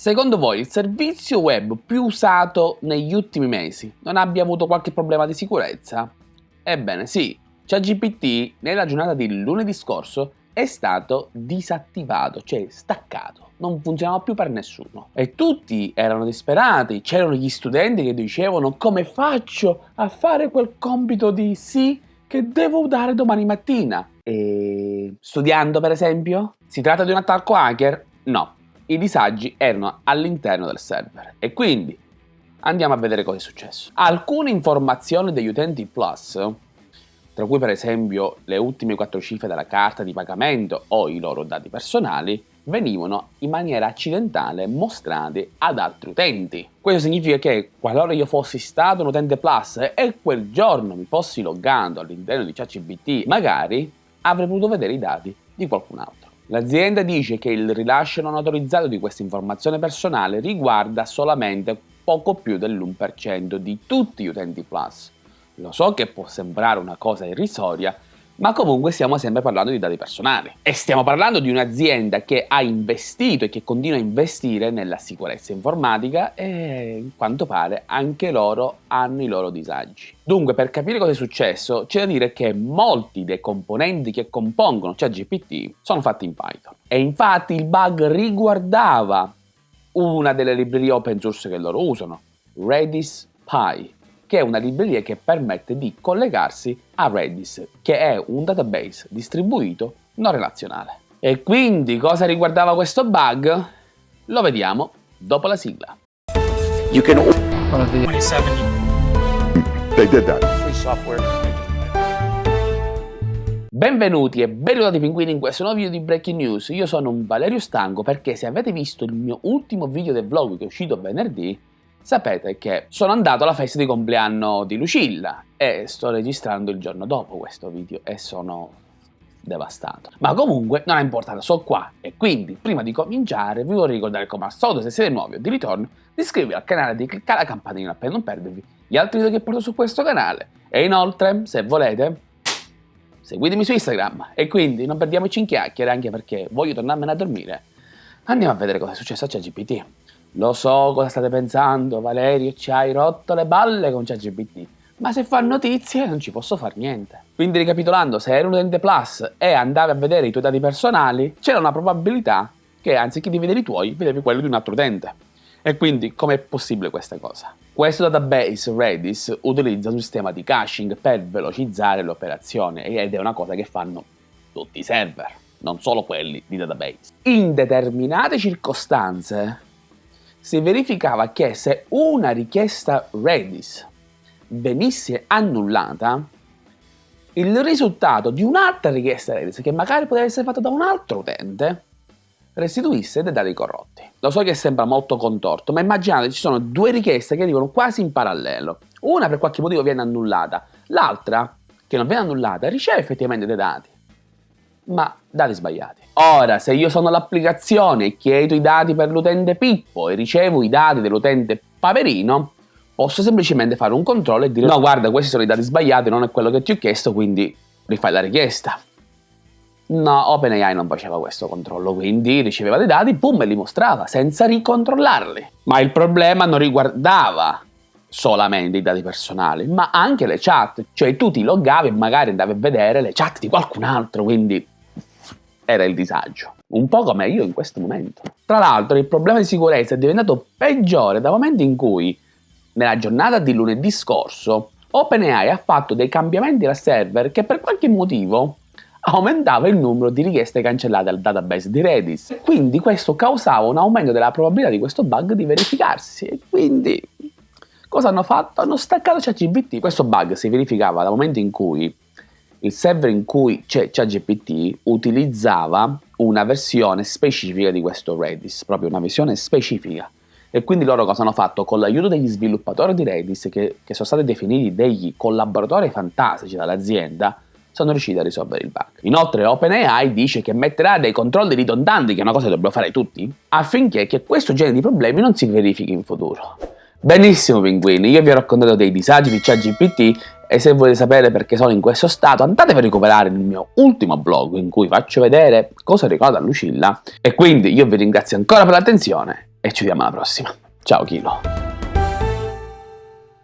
Secondo voi il servizio web più usato negli ultimi mesi non abbia avuto qualche problema di sicurezza? Ebbene sì, ChatGPT nella giornata di lunedì scorso è stato disattivato, cioè staccato, non funzionava più per nessuno. E tutti erano disperati, c'erano gli studenti che dicevano come faccio a fare quel compito di sì che devo dare domani mattina. E studiando per esempio? Si tratta di un attacco hacker? No, i disagi erano all'interno del server e quindi andiamo a vedere cosa è successo. Alcune informazioni degli utenti Plus, tra cui per esempio le ultime quattro cifre della carta di pagamento o i loro dati personali, venivano in maniera accidentale mostrati ad altri utenti. Questo significa che qualora io fossi stato un utente Plus e quel giorno mi fossi loggato all'interno di ChatGPT, magari avrei potuto vedere i dati di qualcun altro. L'azienda dice che il rilascio non autorizzato di questa informazione personale riguarda solamente poco più dell'1% di tutti gli utenti Plus. Lo so che può sembrare una cosa irrisoria, ma comunque stiamo sempre parlando di dati personali. E stiamo parlando di un'azienda che ha investito e che continua a investire nella sicurezza informatica e, in quanto pare, anche loro hanno i loro disagi. Dunque, per capire cosa è successo, c'è da dire che molti dei componenti che compongono ChatGPT sono fatti in Python. E infatti il bug riguardava una delle librerie open source che loro usano, Redis Py che è una libreria che permette di collegarsi a Redis, che è un database distribuito non relazionale. E quindi cosa riguardava questo bug? Lo vediamo dopo la sigla. You can... 27. They did that. Free software. Benvenuti e benvenuti pinguini in questo nuovo video di Breaking News. Io sono un Valerio Stanco perché se avete visto il mio ultimo video del vlog che è uscito venerdì, sapete che sono andato alla festa di compleanno di Lucilla e sto registrando il giorno dopo questo video e sono devastato. Ma comunque non è importante, sono qua e quindi prima di cominciare vi vorrei ricordare come al solito se siete nuovi o di ritorno di iscrivervi al canale e di cliccare la campanella per non perdervi gli altri video che porto su questo canale e inoltre se volete seguitemi su Instagram e quindi non perdiamoci in chiacchiere anche perché voglio tornarmene a dormire. Andiamo a vedere cosa è successo a ChatGPT. Lo so cosa state pensando, Valerio, ci hai rotto le balle con ChatGPT, ma se fa notizie non ci posso fare niente. Quindi ricapitolando, se eri un utente Plus e andavi a vedere i tuoi dati personali, c'era una probabilità che anziché di vedere i tuoi, vedevi quelli di un altro utente. E quindi com'è possibile questa cosa? Questo database Redis utilizza un sistema di caching per velocizzare l'operazione ed è una cosa che fanno tutti i server, non solo quelli di database. In determinate circostanze si verificava che se una richiesta Redis venisse annullata, il risultato di un'altra richiesta Redis, che magari poteva essere fatta da un altro utente, restituisse dei dati corrotti. Lo so che sembra molto contorto, ma immaginate ci sono due richieste che arrivano quasi in parallelo. Una per qualche motivo viene annullata, l'altra, che non viene annullata, riceve effettivamente dei dati, ma dati sbagliati. Ora, se io sono l'applicazione e chiedo i dati per l'utente Pippo e ricevo i dati dell'utente Paperino, posso semplicemente fare un controllo e dire no guarda questi sono i dati sbagliati, non è quello che ti ho chiesto, quindi rifai la richiesta. No, OpenAI non faceva questo controllo, quindi riceveva dei dati, boom, e li mostrava, senza ricontrollarli. Ma il problema non riguardava solamente i dati personali, ma anche le chat, cioè tu ti loggavi e magari andavi a vedere le chat di qualcun altro, quindi era il disagio. Un po' come io in questo momento. Tra l'altro il problema di sicurezza è diventato peggiore dal momento in cui, nella giornata di lunedì scorso, OpenAI ha fatto dei cambiamenti al server che per qualche motivo aumentava il numero di richieste cancellate al database di Redis. Quindi questo causava un aumento della probabilità di questo bug di verificarsi. E quindi cosa hanno fatto? Hanno staccato ChatGPT. Questo bug si verificava dal momento in cui il server in cui c'è ChatGPT utilizzava una versione specifica di questo Redis, proprio una versione specifica. E quindi loro cosa hanno fatto? Con l'aiuto degli sviluppatori di Redis, che, che sono stati definiti degli collaboratori fantastici dall'azienda, sono riusciti a risolvere il bug. Inoltre OpenAI dice che metterà dei controlli ridondanti, che è una cosa che dobbiamo fare tutti, affinché questo genere di problemi non si verifichi in futuro. Benissimo pinguini, io vi ho raccontato dei disagi di ChatGPT e se volete sapere perché sono in questo stato andatevi a recuperare il mio ultimo blog in cui faccio vedere cosa ricorda Lucilla e quindi io vi ringrazio ancora per l'attenzione e ci vediamo alla prossima. Ciao Kilo!